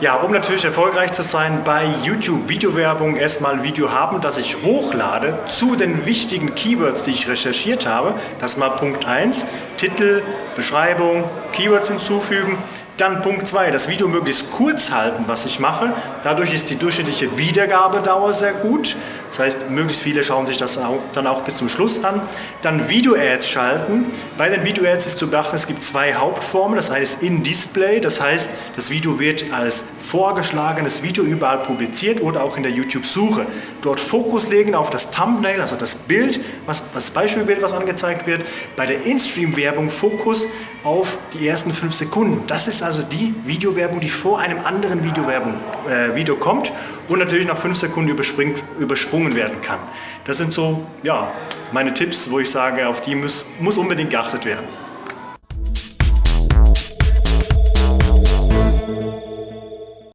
Ja, um natürlich erfolgreich zu sein bei YouTube Videowerbung, erstmal Video haben, das ich hochlade zu den wichtigen Keywords, die ich recherchiert habe. Das ist mal Punkt 1. Titel, Beschreibung, Keywords hinzufügen. Dann Punkt 2, das Video möglichst kurz halten, was ich mache. Dadurch ist die durchschnittliche Wiedergabedauer sehr gut. Das heißt, möglichst viele schauen sich das dann auch bis zum Schluss an. Dann Video-Ads schalten. Bei den Video-Ads ist zu beachten, es gibt zwei Hauptformen. Das eine ist In-Display, das heißt, das Video wird als vorgeschlagenes Video überall publiziert oder auch in der YouTube-Suche. Dort Fokus legen auf das Thumbnail, also das Bild, was, das Beispielbild, was angezeigt wird. Bei der In-Stream-Werbung Fokus auf die ersten fünf Sekunden. Das ist also die Videowerbung, die vor einem anderen Videowerbung, äh, Video kommt und natürlich nach fünf Sekunden übersprungen werden kann. Das sind so ja, meine Tipps, wo ich sage, auf die muss, muss unbedingt geachtet werden.